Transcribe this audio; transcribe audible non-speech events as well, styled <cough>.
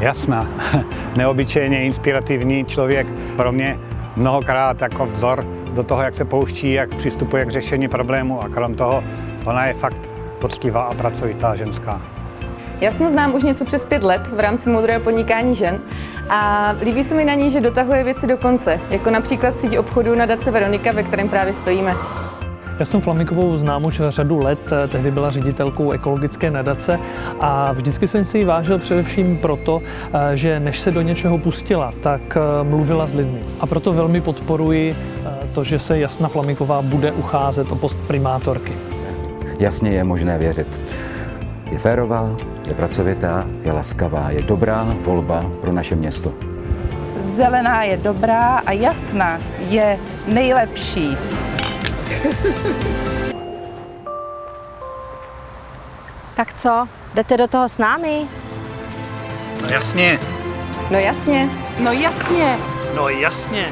jasná, <laughs> neobyčejně inspirativní člověk. Pro mě mnohokrát jako vzor do toho, jak se pouští, jak přistupuje k řešení problému a krom toho ona je fakt poctivá a pracovitá ženská. Jasno znám už něco přes pět let v rámci moudrého podnikání žen a líbí se mi na ní, že dotahuje věci do konce, jako například síť obchodu nadace Veronika, ve kterém právě stojíme. Jasnou Flamikovou znám už řadu let, tehdy byla ředitelkou ekologické nadace a vždycky jsem si ji vážil především proto, že než se do něčeho pustila, tak mluvila s lidmi. A proto velmi podporuji to, že se Jasna Flamiková bude ucházet o post primátorky. Jasně je možné věřit. Je férová, je pracovitá, je laskavá, je dobrá volba pro naše město. Zelená je dobrá a jasná je nejlepší. <laughs> Tak co, jdete do toho s námi? No jasně. No jasně. No jasně. No jasně.